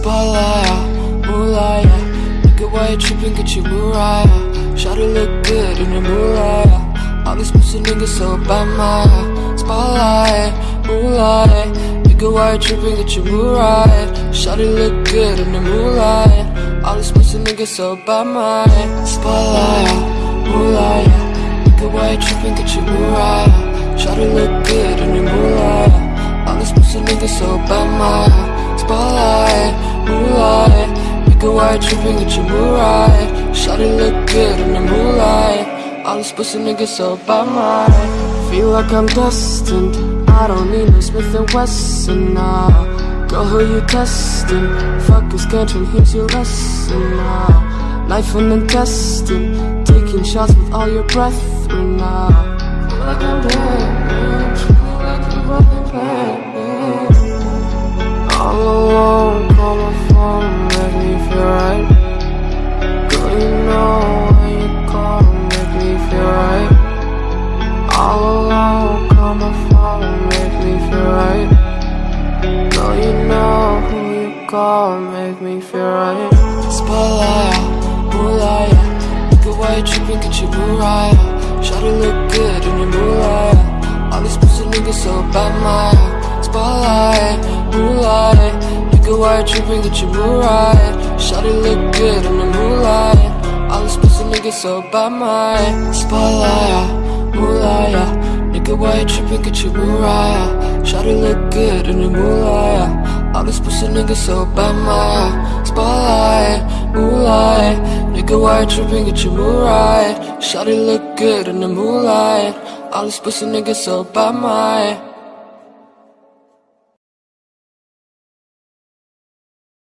Spotlight, moonlight, Nigga, why you tripping, get you Mariah Shawty look good in the moonlight All these pussy niggas so bad, my Spotlight, moonlight. Nigga, why you tripping, get you Mariah Shawty look good in the moonlight All these pussy niggas so bad, my Spotlight, moonlight. Nigga, why you tripping, get you Mariah Shawty look good in the moonlight All these pussy niggas so bad, my Nigga, why you tripping, get your mood right? Shawty look good in the moonlight. All these pussy niggas so by mine. Feel like I'm destined. I don't need no Smith & Wesson now Girl, who you testing? Fuck is country, here's your lesson now Life and intestine. Taking shots with all your brethren now Feel like I'm dead, call my phone, make me feel right Girl, you know who you call, make me feel right. Spotlight, moonlight. Nigga, why you tripping, get your Shawty look good in your moonlight. All these pussy niggas so bad, my Spotlight moonlight. Nigga, why you tripping, get your right. Shawty look good in the moonlight. All these pussy niggas so by my Spotlight, Nigga, why you tripping, get your right Shawty look good in the moonlight. All these pussy niggas so bad, my Spotlight, moonlight. Nigga, why you tripping, get your right Shawty look good in the moonlight. All these pussy niggas so bad, my